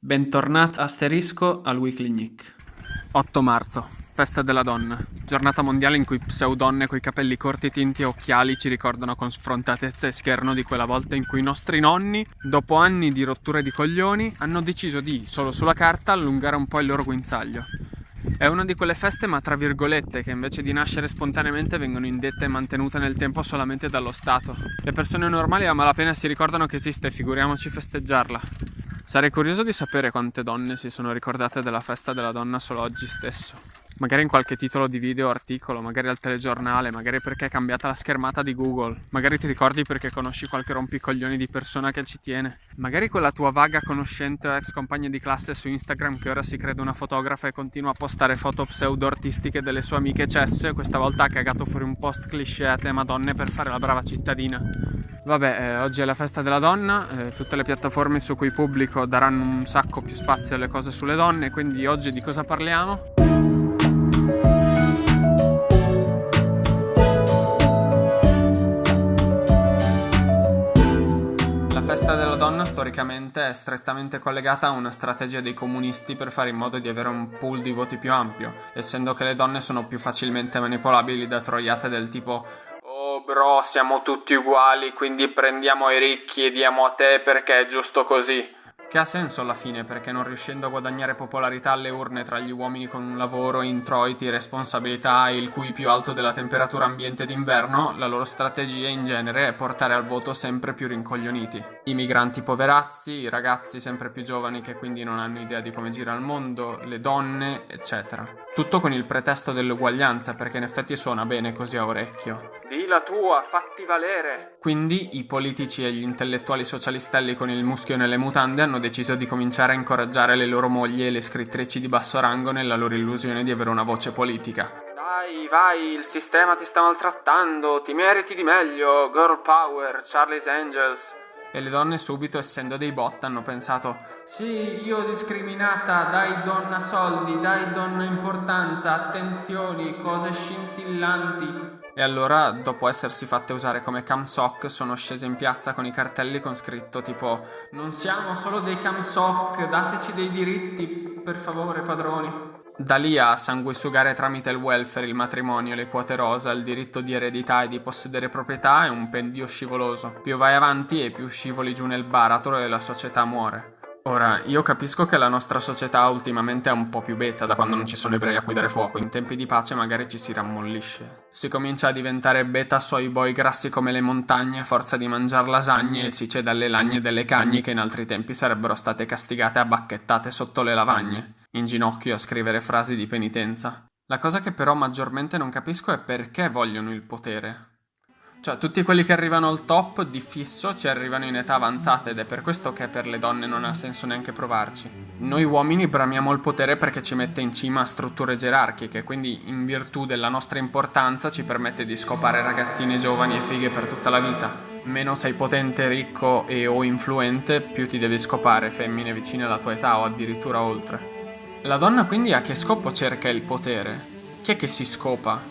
Bentornat asterisco al Weekly Nick. 8 marzo, festa della donna, giornata mondiale in cui pseudonne coi capelli corti, tinti e occhiali ci ricordano con sfrontatezza e scherno di quella volta in cui i nostri nonni, dopo anni di rotture di coglioni, hanno deciso di, solo sulla carta, allungare un po' il loro guinzaglio. È una di quelle feste, ma tra virgolette, che invece di nascere spontaneamente vengono indette e mantenute nel tempo solamente dallo Stato. Le persone normali a malapena si ricordano che esiste, figuriamoci festeggiarla. Sarei curioso di sapere quante donne si sono ricordate della festa della donna solo oggi stesso. Magari in qualche titolo di video o articolo, magari al telegiornale, magari perché è cambiata la schermata di Google, magari ti ricordi perché conosci qualche rompicoglioni di persona che ci tiene, magari quella tua vaga conoscente o ex compagna di classe su Instagram che ora si crede una fotografa e continua a postare foto pseudo-artistiche delle sue amiche cesse, questa volta ha cagato fuori un post cliché a tema donne per fare la brava cittadina. Vabbè, eh, oggi è la festa della donna, eh, tutte le piattaforme su cui pubblico daranno un sacco più spazio alle cose sulle donne, quindi oggi di cosa parliamo? La festa della donna storicamente è strettamente collegata a una strategia dei comunisti per fare in modo di avere un pool di voti più ampio, essendo che le donne sono più facilmente manipolabili da troiate del tipo bro, siamo tutti uguali, quindi prendiamo i ricchi e diamo a te perché è giusto così. Che ha senso alla fine, perché non riuscendo a guadagnare popolarità alle urne tra gli uomini con un lavoro, introiti, responsabilità e il cui più alto della temperatura ambiente d'inverno, la loro strategia in genere è portare al voto sempre più rincoglioniti. I migranti poverazzi, i ragazzi sempre più giovani che quindi non hanno idea di come gira il mondo, le donne, eccetera. Tutto con il pretesto dell'uguaglianza, perché in effetti suona bene così a orecchio. Di la tua, fatti valere! Quindi i politici e gli intellettuali socialistelli con il muschio nelle mutande hanno deciso di cominciare a incoraggiare le loro mogli e le scrittrici di basso rango nella loro illusione di avere una voce politica. Dai, vai, il sistema ti sta maltrattando, ti meriti di meglio, girl power, Charlie's Angels. E le donne subito, essendo dei bot, hanno pensato Sì, io discriminata, dai donna soldi, dai donna importanza, attenzioni, cose scintillanti. E allora, dopo essersi fatte usare come camsoc, sono scese in piazza con i cartelli con scritto tipo Non siamo solo dei camsoc, dateci dei diritti, per favore, padroni. Da lì a sanguisugare tramite il welfare, il matrimonio, le quote rosa, il diritto di eredità e di possedere proprietà è un pendio scivoloso. Più vai avanti e più scivoli giù nel baratro e la società muore. Ora, io capisco che la nostra società ultimamente è un po' più beta da quando non ci sono ebrei a cui dare fuoco, in tempi di pace magari ci si rammollisce. Si comincia a diventare beta soy boy grassi come le montagne a forza di mangiar lasagne e si cede alle lagne delle cagne che in altri tempi sarebbero state castigate a bacchettate sotto le lavagne, in ginocchio a scrivere frasi di penitenza. La cosa che però maggiormente non capisco è perché vogliono il potere. Cioè, tutti quelli che arrivano al top di fisso ci arrivano in età avanzata ed è per questo che per le donne non ha senso neanche provarci. Noi uomini bramiamo il potere perché ci mette in cima a strutture gerarchiche, quindi in virtù della nostra importanza ci permette di scopare ragazzine giovani e fighe per tutta la vita. Meno sei potente, ricco e o influente, più ti devi scopare femmine vicine alla tua età o addirittura oltre. La donna quindi a che scopo cerca il potere? Chi è che si scopa?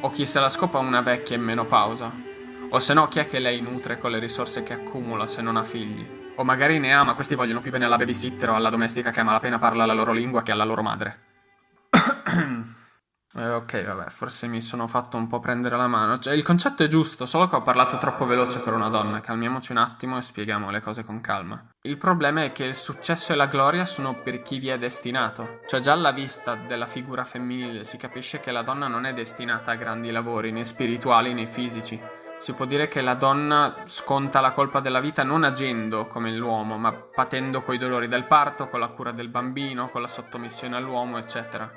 O chi se la scopa una vecchia in menopausa? O se no, chi è che lei nutre con le risorse che accumula se non ha figli? O magari ne ha, ma questi vogliono più bene alla babysitter o alla domestica che a malapena parla la loro lingua che alla loro madre. eh, ok, vabbè, forse mi sono fatto un po' prendere la mano. Cioè, il concetto è giusto, solo che ho parlato troppo veloce per una donna. Calmiamoci un attimo e spieghiamo le cose con calma. Il problema è che il successo e la gloria sono per chi vi è destinato. Cioè, già alla vista della figura femminile si capisce che la donna non è destinata a grandi lavori, né spirituali né fisici si può dire che la donna sconta la colpa della vita non agendo come l'uomo, ma patendo coi dolori del parto, con la cura del bambino, con la sottomissione all'uomo, eccetera.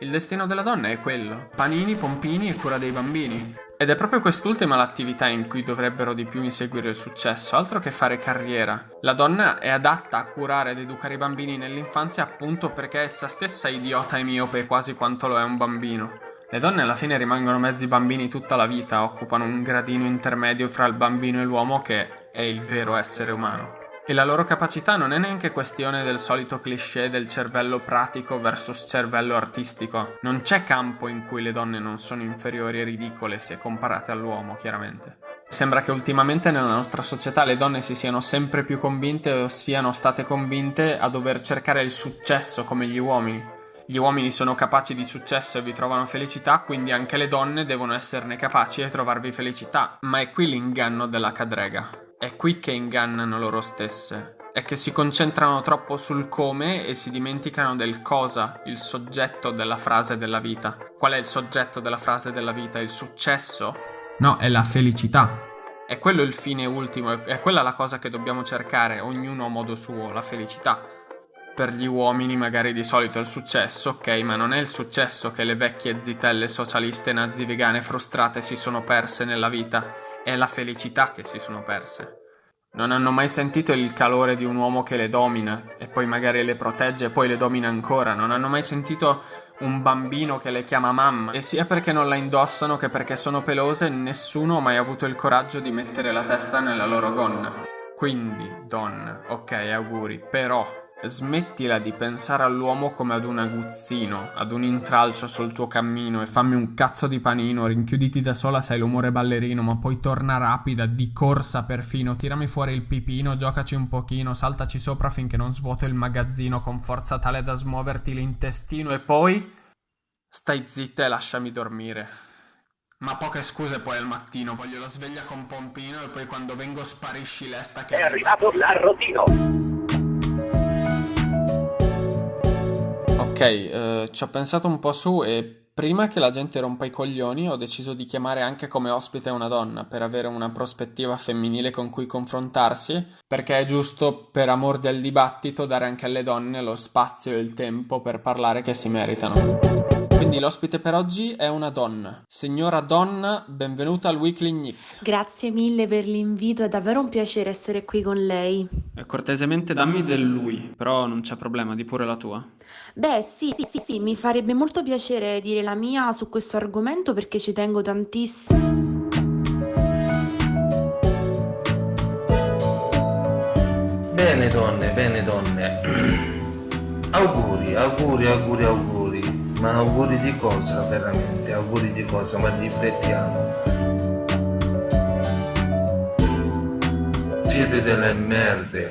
Il destino della donna è quello, panini, pompini e cura dei bambini. Ed è proprio quest'ultima l'attività in cui dovrebbero di più inseguire il successo, altro che fare carriera. La donna è adatta a curare ed educare i bambini nell'infanzia appunto perché essa stessa è idiota e miope quasi quanto lo è un bambino. Le donne alla fine rimangono mezzi bambini tutta la vita, occupano un gradino intermedio fra il bambino e l'uomo che è il vero essere umano. E la loro capacità non è neanche questione del solito cliché del cervello pratico versus cervello artistico. Non c'è campo in cui le donne non sono inferiori e ridicole se comparate all'uomo, chiaramente. Sembra che ultimamente nella nostra società le donne si siano sempre più convinte o siano state convinte a dover cercare il successo come gli uomini. Gli uomini sono capaci di successo e vi trovano felicità, quindi anche le donne devono esserne capaci e trovarvi felicità. Ma è qui l'inganno della cadrega. È qui che ingannano loro stesse. È che si concentrano troppo sul come e si dimenticano del cosa, il soggetto della frase della vita. Qual è il soggetto della frase della vita? Il successo? No, è la felicità. È quello il fine ultimo, è quella la cosa che dobbiamo cercare, ognuno a modo suo, la felicità. Per gli uomini magari di solito è il successo, ok, ma non è il successo che le vecchie zitelle socialiste nazi vegane frustrate si sono perse nella vita, è la felicità che si sono perse. Non hanno mai sentito il calore di un uomo che le domina e poi magari le protegge e poi le domina ancora, non hanno mai sentito un bambino che le chiama mamma e sia perché non la indossano che perché sono pelose nessuno ha mai avuto il coraggio di mettere la testa nella loro gonna. Quindi, donna, ok, auguri, però smettila di pensare all'uomo come ad un aguzzino, ad un intralcio sul tuo cammino e fammi un cazzo di panino, rinchiuditi da sola sei l'umore ballerino, ma poi torna rapida, di corsa perfino, tirami fuori il pipino, giocaci un pochino, saltaci sopra finché non svuoto il magazzino con forza tale da smuoverti l'intestino e poi... Stai zitta e lasciami dormire. Ma poche scuse poi al mattino, voglio la sveglia con pompino e poi quando vengo sparisci l'esta che... È arrivato l'arrotino! Eh, ci ho pensato un po' su e prima che la gente rompa i coglioni ho deciso di chiamare anche come ospite una donna per avere una prospettiva femminile con cui confrontarsi, perché è giusto per amor del dibattito dare anche alle donne lo spazio e il tempo per parlare che si meritano. Quindi l'ospite per oggi è una donna. Signora donna, benvenuta al Weekly Nick. Grazie mille per l'invito, è davvero un piacere essere qui con lei. Eh, cortesemente dammi del lui, però non c'è problema, di pure la tua. Beh, sì, sì, sì, sì, mi farebbe molto piacere dire la mia su questo argomento perché ci tengo tantissimo. Bene donne, bene donne. auguri, auguri, auguri, auguri. Ma auguri di cosa veramente? Auguri di cosa? Ma riflettiamo. Siete delle merde.